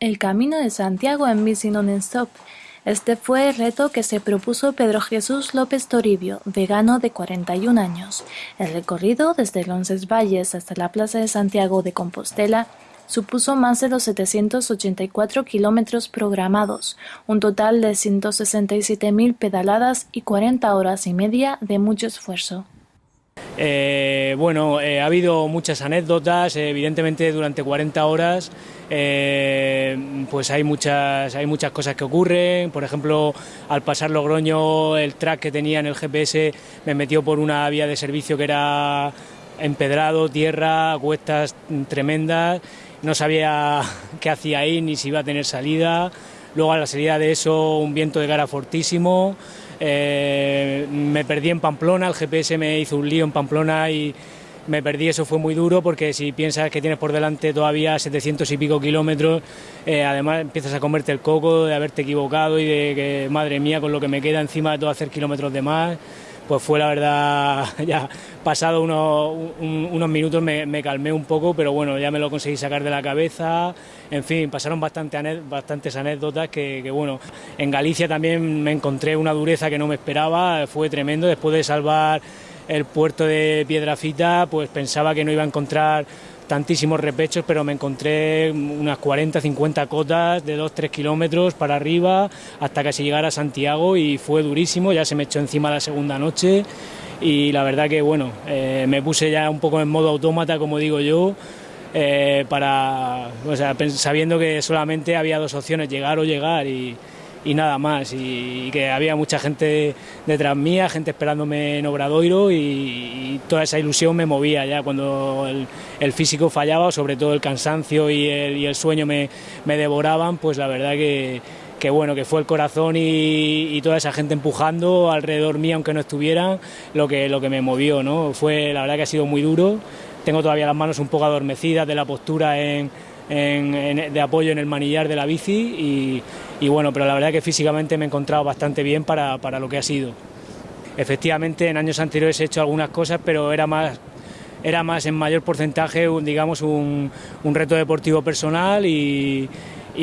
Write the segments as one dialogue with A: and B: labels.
A: El Camino de Santiago en bici non-stop. Este fue el reto que se propuso Pedro Jesús López Toribio, vegano de 41 años. El recorrido desde Valles hasta la Plaza de Santiago de Compostela supuso más de los 784 kilómetros programados, un total de 167.000 pedaladas y 40 horas y media de mucho esfuerzo.
B: Eh, bueno, eh, ha habido muchas anécdotas, evidentemente durante 40 horas eh, pues hay muchas, hay muchas cosas que ocurren, por ejemplo, al pasar Logroño el track que tenía en el GPS me metió por una vía de servicio que era empedrado, tierra, cuestas tremendas, no sabía qué hacía ahí ni si iba a tener salida, luego a la salida de eso un viento de cara fortísimo, eh, me perdí en Pamplona, el GPS me hizo un lío en Pamplona y me perdí, eso fue muy duro porque si piensas que tienes por delante todavía 700 y pico kilómetros, eh, además empiezas a comerte el coco de haberte equivocado y de que, madre mía, con lo que me queda encima de todo hacer kilómetros de más, pues fue la verdad, ya pasado unos, minutos me, calmé un poco, pero bueno, ya me lo conseguí sacar de la cabeza, en fin, pasaron bastante, bastantes anécdotas que, que, bueno, en Galicia también me encontré una dureza que no me esperaba, fue tremendo, después de salvar el puerto de Piedrafita, pues pensaba que no iba a encontrar tantísimos repechos, pero me encontré unas 40, 50 cotas de 2-3 kilómetros para arriba hasta casi llegar a Santiago y fue durísimo, ya se me echó encima la segunda noche. Y la verdad que bueno, eh, me puse ya un poco en modo autómata, como digo yo, eh, para, o sea, sabiendo que solamente había dos opciones, llegar o llegar y y nada más. Y, que había mucha gente detrás mía, gente esperándome en Obradoiro y, toda esa ilusión me movía ya cuando el, físico fallaba, sobre todo el cansancio y el, sueño me, devoraban, pues la verdad que, bueno, que fue el corazón y, toda esa gente empujando alrededor mía, aunque no estuvieran, lo que, lo que me movió, ¿no? Fue, la verdad que ha sido muy duro. Tengo todavía las manos un poco adormecidas de la postura en, de apoyo en el manillar de la bici y, bueno, pero la verdad que físicamente me he encontrado bastante bien para, lo que ha sido. Efectivamente, en años anteriores he hecho algunas cosas, pero era más, era más en mayor porcentaje, digamos, un, reto deportivo personal y,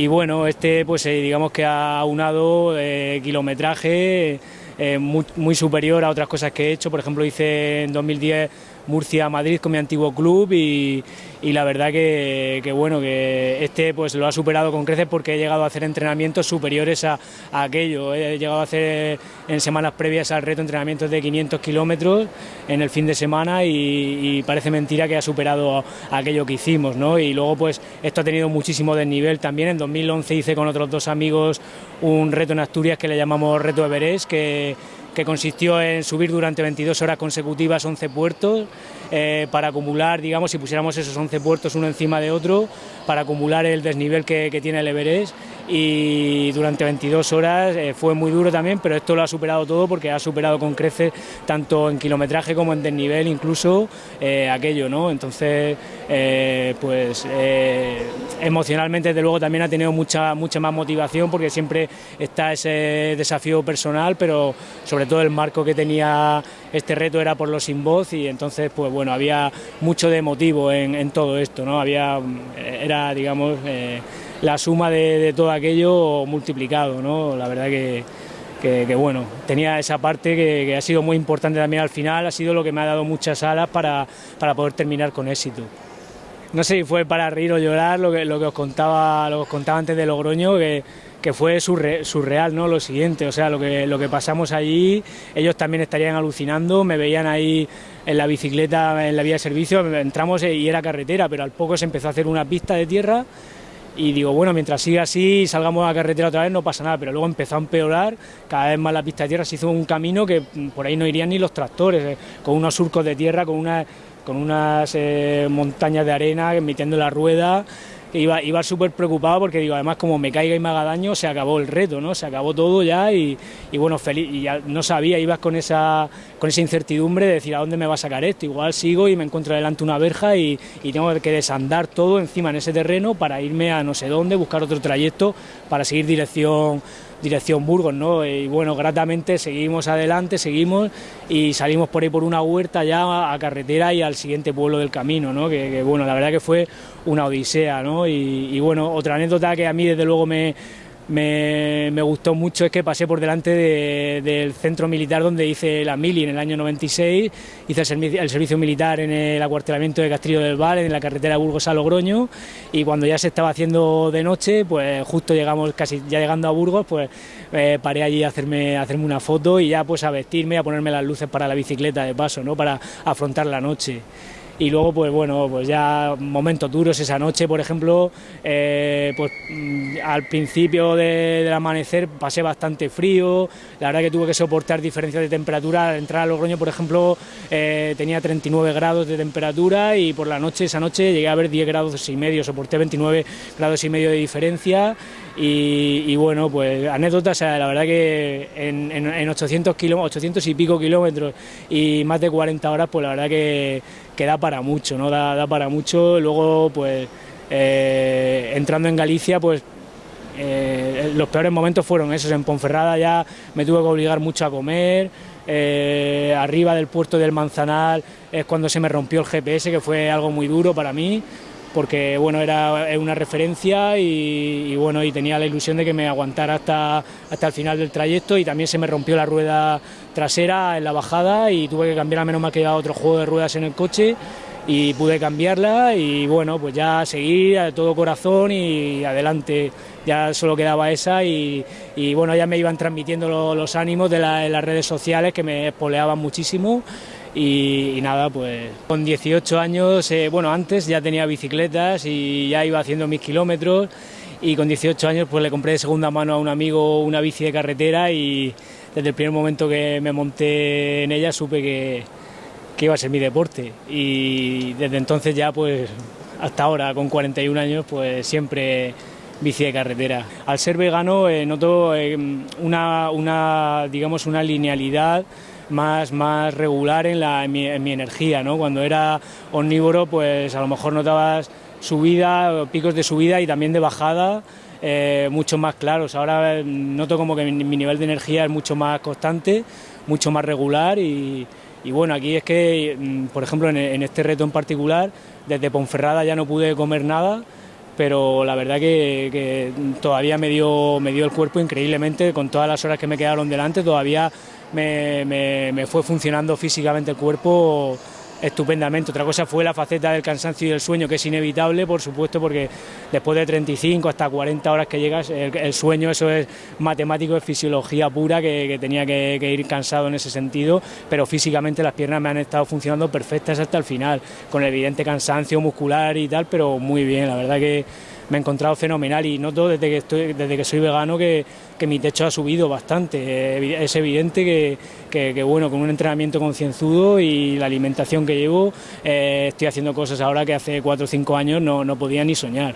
B: bueno, este pues eh, digamos que ha unado eh, kilometraje eh, muy superior a otras cosas que he hecho, por ejemplo hice en 2010 Murcia-Madrid con mi antiguo club y, la verdad que, bueno, que este pues lo ha superado con creces porque he llegado a hacer entrenamientos superiores a, aquello. He llegado a hacer en semanas previas al reto entrenamientos de 500 kilómetros en el fin de semana y, parece mentira que ha superado aquello que hicimos, ¿no? Y luego pues esto ha tenido muchísimo desnivel también. En 2011 hice con otros dos amigos un reto en Asturias que le llamamos Reto Everest, que que consistió en subir durante 22 horas consecutivas 11 puertos eh, para acumular, digamos, si pusiéramos esos 11 puertos uno encima de otro, para acumular el desnivel que, tiene el Everest y durante 22 horas eh, fue muy duro también, pero esto lo ha superado todo porque ha superado con creces tanto en kilometraje como en desnivel incluso eh, aquello, ¿no? Entonces, pues emocionalmente desde luego también ha tenido mucha, mucha más motivación porque siempre está ese desafío personal, pero sobre todo el marco que tenía este reto era por los sin voz y entonces pues bueno, había mucho de motivo en, todo esto, ¿no? Había, era digamos eh, la suma de, todo aquello multiplicado, ¿no? La verdad que, bueno, tenía esa parte que, ha sido muy importante también al final, ha sido lo que me ha dado muchas alas para, para poder terminar con éxito no sé si fue para reír o llorar lo que, os contaba lo que os contaba antes de Logroño que, que fue surreal, ¿no? Lo siguiente, o sea, lo que, lo que pasamos allí, ellos también estarían alucinando, me veían ahí en la bicicleta, en la vía de servicio, entramos y era carretera, pero al poco se empezó a hacer una pista de tierra y digo, bueno, mientras siga así, salgamos a la carretera otra vez, no pasa nada, pero luego empezó a empeorar, cada vez más la pista de tierra se hizo un camino que por ahí no irían ni los tractores, eh, con unos surcos de tierra, con, una, con unas eh, montañas de arena, emitiendo la rueda, iba, iba súper preocupado porque digo, además como me caiga y me haga daño, se acabó el reto, ¿no? Se acabó todo ya y, bueno, feliz, y ya no sabía, ibas con esa, con esa incertidumbre de decir a dónde me va a sacar esto, igual sigo y me encuentro delante una verja y, y tengo que desandar todo encima en ese terreno para irme a no sé dónde, buscar otro trayecto para seguir dirección dirección Burgos, ¿no? Y bueno, gratamente seguimos adelante, seguimos y salimos por ahí por una huerta ya a carretera y al siguiente pueblo del camino, ¿no? Que, bueno, la verdad que fue una odisea, ¿no? Y, y bueno, otra anécdota que a mí desde luego me, me, gustó mucho es que pasé por delante del centro militar donde hice la mili en el año 96, hice el, servicio militar en el acuartelamiento de Castillo del Val, en la carretera Burgos a Logroño, y cuando ya se estaba haciendo de noche, pues justo llegamos, casi ya llegando a Burgos, pues eh, paré allí a hacerme, hacerme una foto y ya pues a vestirme, a ponerme las luces para la bicicleta de paso, ¿no? para afrontar la noche y luego pues bueno pues ya momentos duros esa noche por ejemplo eh, pues mm, al principio del amanecer pasé bastante frío. La verdad que tuve que soportar diferencias de temperatura. Al entrar a Logroño por ejemplo eh, tenía 39 grados de temperatura y por la noche esa noche llegué a ver 10 grados y medio. Soporté 29 grados y medio de diferencia y, bueno, pues anécdotas, la verdad que en, en, 800, 800 y pico kilómetros y más de 40 horas, pues la verdad que, da para mucho, ¿no? Da, da para mucho. Luego, pues eh, entrando en Galicia, pues eh, los peores momentos fueron esos. En Ponferrada ya me tuve que obligar mucho a comer. Eh, arriba del puerto del Manzanal es cuando se me rompió el GPS, que fue algo muy duro para mí porque bueno, era una referencia y, bueno, y tenía la ilusión de que me aguantara hasta, hasta el final del trayecto y también se me rompió la rueda trasera en la bajada y tuve que cambiar a menos mal que otro juego de ruedas en el coche y pude cambiarla y bueno, pues ya seguir a todo corazón y adelante, ya solo quedaba esa y, bueno, ya me iban transmitiendo los, ánimos de, de las redes sociales que me espoleaban muchísimo y, nada, pues con 18 años, eh, bueno, antes ya tenía bicicletas y ya iba haciendo mis kilómetros y con 18 años pues le compré de segunda mano a un amigo una bici de carretera y desde el primer momento que me monté en ella supe que, que iba a ser mi deporte y desde entonces ya pues hasta ahora con 41 años pues siempre bici de carretera. Al ser vegano eh, noto eh, una, una, digamos, una linealidad más, más regular en, la, mi, energía. ¿no? Cuando era omnívoro, pues a lo mejor notabas subida, picos de subida y también de bajada. Eh, mucho más claros. Ahora noto como que mi, nivel de energía es mucho más constante, mucho más regular y, bueno, aquí es que, mm, por ejemplo, en, este reto en particular, desde Ponferrada ya no pude comer nada, pero la verdad que, todavía me dio, me dio el cuerpo increíblemente, con todas las horas que me quedaron delante, todavía me, fue funcionando físicamente el cuerpo estupendamente. Otra cosa fue la faceta del cansancio y del sueño, que es inevitable, por supuesto, porque después de 35 hasta 40 horas que llegas, el, sueño, eso es matemático, es fisiología pura, que, tenía que, que, ir cansado en ese sentido, pero físicamente las piernas me han estado funcionando perfectas hasta el final, con el evidente cansancio muscular y tal, pero muy bien, la verdad que me he encontrado fenomenal y noto desde que, estoy, desde que soy vegano que, mi techo ha subido bastante. Eh, es evidente que, bueno, con un entrenamiento concienzudo y la alimentación que llevo, eh, estoy haciendo cosas ahora que hace 4 o 5 años no, podía ni soñar.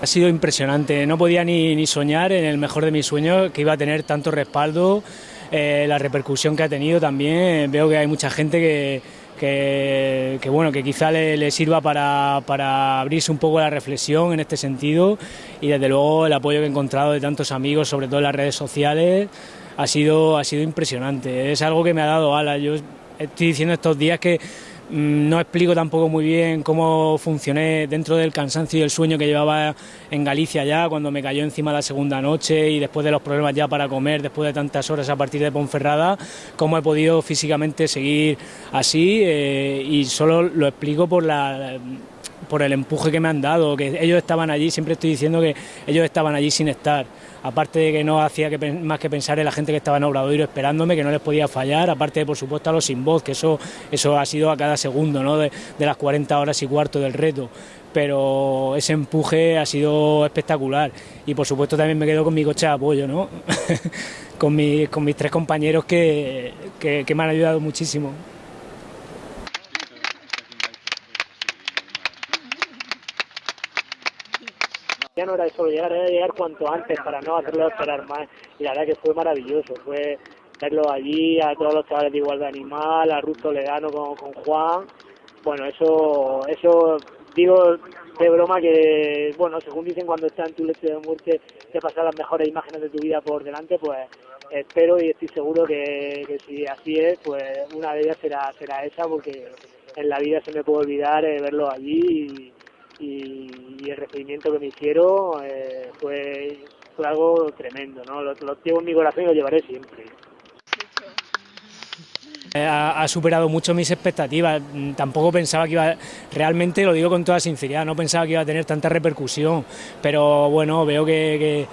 B: Ha sido impresionante, no podía ni, soñar en el mejor de mis sueños que iba a tener tanto respaldo, eh, la repercusión que ha tenido también. Veo que hay mucha gente que, que, bueno, que quizá le, sirva para, para, abrirse un poco la reflexión en este sentido y desde luego el apoyo que he encontrado de tantos amigos, sobre todo en las redes sociales, ha sido, ha sido impresionante. Es algo que me ha dado alas. Yo estoy diciendo estos días que no explico tampoco muy bien cómo funcioné dentro del cansancio y el sueño que llevaba en Galicia ya, cuando me cayó encima la segunda noche y después de los problemas ya para comer, después de tantas horas a partir de Ponferrada, cómo he podido físicamente seguir así eh, y solo lo explico por la por el empuje que me han dado, que ellos estaban allí, siempre estoy diciendo que ellos estaban allí sin estar, aparte de que no hacía que, más que pensar en la gente que estaba en Obradoiro esperándome, que no les podía fallar, aparte de por supuesto a los sin voz, que eso, eso ha sido a cada segundo ¿no? de, las 40 horas y cuarto del reto, pero ese empuje ha sido espectacular y por supuesto también me quedo con mi coche de apoyo, ¿no? con, con mis tres compañeros que, que me han ayudado muchísimo.
C: No era solo llegar, era llegar cuanto antes para no hacerlo esperar más. Y la verdad que fue maravilloso, fue verlo allí, a todos los chavales de Igualdad Animal, a Ruth Toledano con, con Juan. Bueno, eso, eso digo de broma que, bueno, según dicen cuando estás en tu leche de muerte, te pasan las mejores imágenes de tu vida por delante, pues espero y estoy seguro que, que si así es, pues una de ellas será, será esa, porque en la vida se me puede olvidar eh, verlo allí y y, el recibimiento que me hicieron eh, fue, fue algo tremendo, ¿no? Lo, lo llevo en mi corazón y lo llevaré siempre.
B: Ha, superado mucho mis expectativas. Tampoco pensaba que iba, realmente lo digo con toda sinceridad, no pensaba que iba a tener tanta repercusión, pero bueno, veo que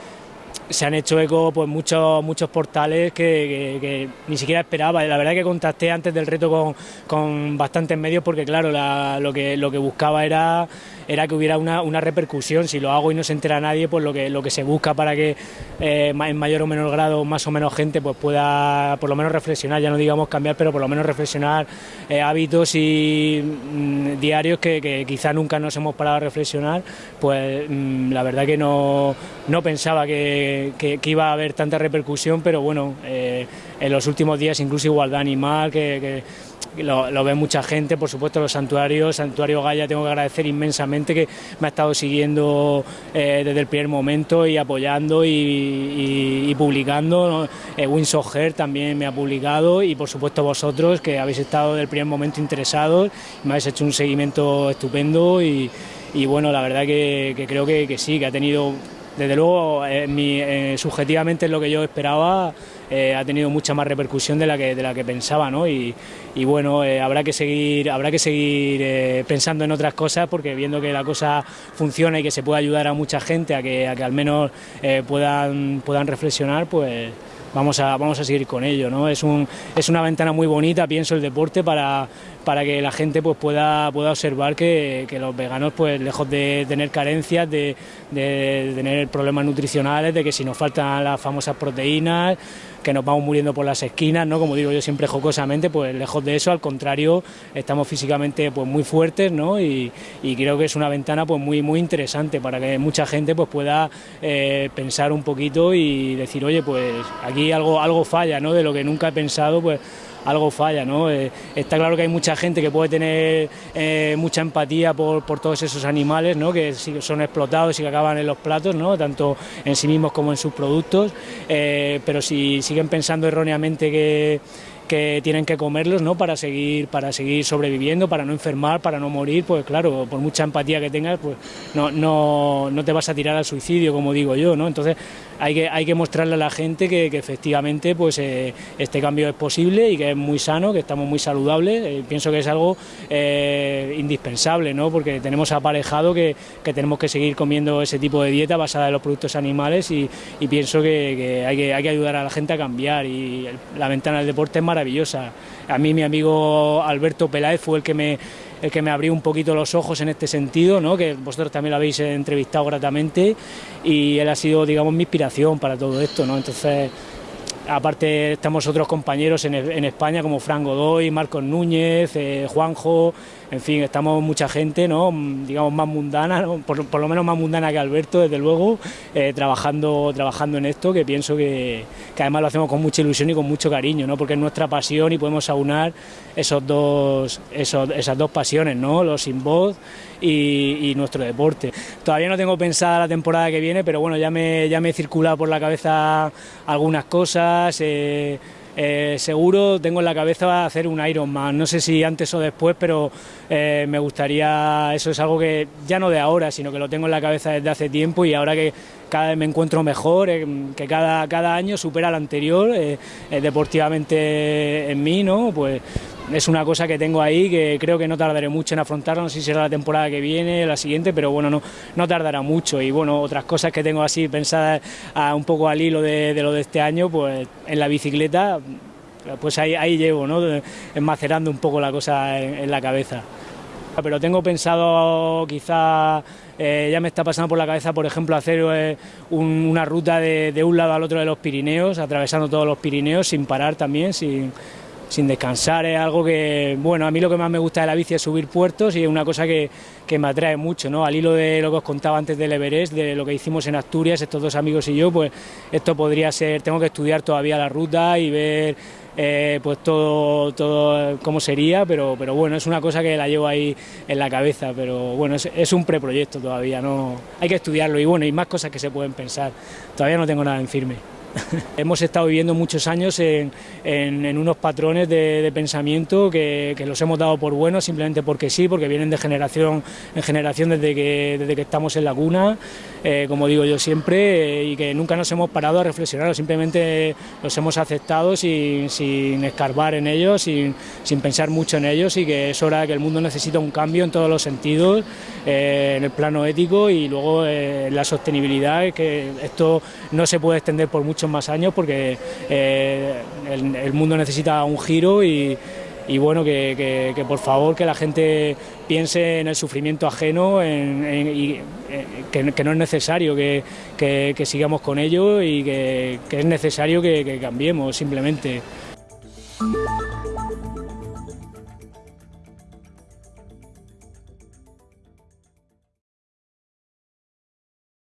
B: se han hecho eco pues muchos muchos portales que, ni siquiera esperaba. La verdad que contacté antes del reto con, con bastantes medios porque claro, lo, que, lo que buscaba era, era que hubiera una, una, repercusión. Si lo hago y no se entera nadie, pues lo que, lo que se busca para que eh, en mayor o menor grado más o menos gente pues pueda por lo menos reflexionar, ya no digamos cambiar, pero por lo menos reflexionar eh, hábitos y mm, diarios que, que quizá nunca nos hemos parado a reflexionar, pues mm, la verdad que no, no pensaba que que, iba a haber tanta repercusión, pero bueno, eh, en los últimos días incluso igualdad animal, que, lo, ve mucha gente, por supuesto los santuarios, Santuario Gaya tengo que agradecer inmensamente que me ha estado siguiendo eh, desde el primer momento y apoyando y, publicando, ¿no? Eh, también me ha publicado y por supuesto vosotros que habéis estado desde el primer momento interesados, me habéis hecho un seguimiento estupendo y, bueno, la verdad que, creo que, que sí, que ha tenido desde luego, eh, eh, subjetivamente es lo que yo esperaba, eh, ha tenido mucha más repercusión de la que, de la que pensaba, ¿no? Y, bueno, habrá que seguir, habrá que seguir pensando en otras cosas porque viendo que la cosa funciona y que se puede ayudar a mucha gente a que, a que al menos puedan, puedan reflexionar, pues vamos a, vamos a seguir con ello. ¿no? Es, un, es una ventana muy bonita, pienso, el deporte para, para que la gente pues, pueda, pueda observar que, que los veganos, pues lejos de tener carencias, de, de tener problemas nutricionales, de que si nos faltan las famosas proteínas, que nos vamos muriendo por las esquinas, ¿no? Como digo yo siempre jocosamente, pues lejos de eso, al contrario, estamos físicamente pues muy fuertes, ¿no? Y, creo que es una ventana pues muy muy interesante para que mucha gente pues pueda eh, pensar un poquito y decir, oye, pues aquí algo algo falla, ¿no? De lo que nunca he pensado, pues algo falla, ¿no? Eh, está claro que hay mucha gente que puede tener eh, mucha empatía por, por, todos esos animales, ¿no? Que son explotados y que acaban en los platos, ¿no? Tanto en sí mismos como en sus productos, eh, pero si siguen pensando erróneamente que que tienen que comerlos ¿no? para, seguir, para seguir sobreviviendo, para no enfermar, para no morir, pues claro, por mucha empatía que tengas, pues no, no, no te vas a tirar al suicidio, como digo yo, ¿no? Entonces hay que, hay que mostrarle a la gente que, efectivamente pues eh, este cambio es posible y que es muy sano, que estamos muy saludables, eh, pienso que es algo eh, indispensable, ¿no? Porque tenemos aparejado que, que, tenemos que seguir comiendo ese tipo de dieta basada en los productos animales y, pienso que, que, hay que hay que ayudar a la gente a cambiar y la ventana del deporte es maravillosa. A mí mi amigo Alberto Peláez fue el que me el que me abrió un poquito los ojos en este sentido, ¿no? que vosotros también lo habéis entrevistado gratamente y él ha sido, digamos, mi inspiración para todo esto. ¿no? Entonces, aparte estamos otros compañeros en, en España como Fran Godoy, Marcos Núñez, eh, Juanjo, en fin, estamos mucha gente, ¿no? digamos, más mundana, por, lo menos más mundana que Alberto, desde luego, eh, trabajando, trabajando en esto, que pienso que, además lo hacemos con mucha ilusión y con mucho cariño, ¿no? porque es nuestra pasión y podemos aunar esos dos, esas dos pasiones, ¿no? los sin voz y, nuestro deporte. Todavía no tengo pensada la temporada que viene, pero bueno, ya me, ya me he circulado por la cabeza algunas cosas. Eh, eh, seguro tengo en la cabeza hacer un Ironman, no sé si antes o después, pero eh, me gustaría, eso es algo que ya no de ahora, sino que lo tengo en la cabeza desde hace tiempo y ahora que cada vez me encuentro mejor, eh, que cada, cada año supera al anterior deportivamente en mí, ¿no? Pues es una cosa que tengo ahí que creo que no tardaré mucho en afrontarla, no sé si será la temporada que viene, la siguiente, pero bueno, no, no tardará mucho. Y bueno, otras cosas que tengo así pensadas un poco al hilo de, lo de este año, pues en la bicicleta, pues ahí, ahí llevo, ¿no? Enmacerando un poco la cosa en, la cabeza. Pero tengo pensado quizá eh, ya me está pasando por la cabeza, por ejemplo, hacer eh, una ruta de, de, un lado al otro de los Pirineos, atravesando todos los Pirineos sin parar también, sin, sin descansar, es algo que, bueno, a mí lo que más me gusta de la bici es subir puertos y es una cosa que, que me atrae mucho, ¿no? Al hilo de lo que os contaba antes del Everest, de lo que hicimos en Asturias, estos dos amigos y yo, pues esto podría ser, tengo que estudiar todavía la ruta y ver eh, pues todo, todo cómo sería, pero, pero bueno, es una cosa que la llevo ahí en la cabeza, pero bueno, es, es un preproyecto todavía, no hay que estudiarlo y bueno, hay más cosas que se pueden pensar, todavía no tengo nada en firme. Hemos estado viviendo muchos años en, unos patrones de, pensamiento que, los hemos dado por buenos simplemente porque sí, porque vienen de generación en generación desde que, desde que estamos en la cuna, eh, como digo yo siempre, eh, y que nunca nos hemos parado a reflexionar, simplemente los hemos aceptado sin, escarbar en ellos, sin, pensar mucho en ellos y que es hora de que el mundo necesita un cambio en todos los sentidos, eh, en el plano ético y luego en la sostenibilidad, que esto no se puede extender por muchos más años porque eh, el, mundo necesita un giro y, bueno, que, por favor que la gente piense en el sufrimiento ajeno y eh, que, no es necesario que, sigamos con ello y que, es necesario que cambiemos simplemente.